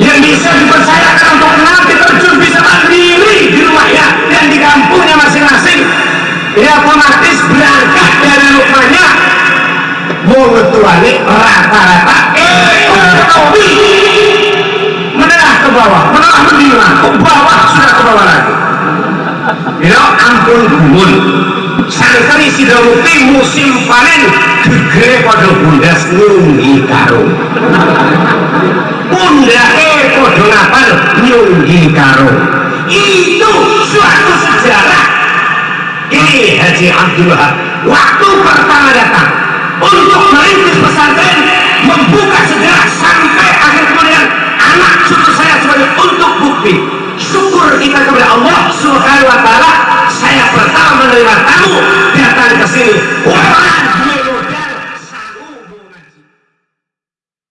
yang bisa dipercayakan untuk nanti terjun bisa mandiri di rumahnya dan di kampungnya masing-masing. Ya otomatis berangkat dari rumahnya. Mau ngetuani rata-rata. Ekonomi menengah ke bawah. Menengah menengah ke bawah. Sudah ke bawah lagi? Know, ampun gumun. Sangkari sidawuti musim panen gegere pada bundas kapal Yunggi Karo. Itu suatu sejarah. Ini Haji Abdullah. Waktu pertama datang untuk merintis pesantren membuka sejarah sampai akhir kemudian anak cucu saya sebagai untuk bukti. Syukur kita kepada Allah subhanahu wa ta'ala saya pertama menerima tamu datang ke sini.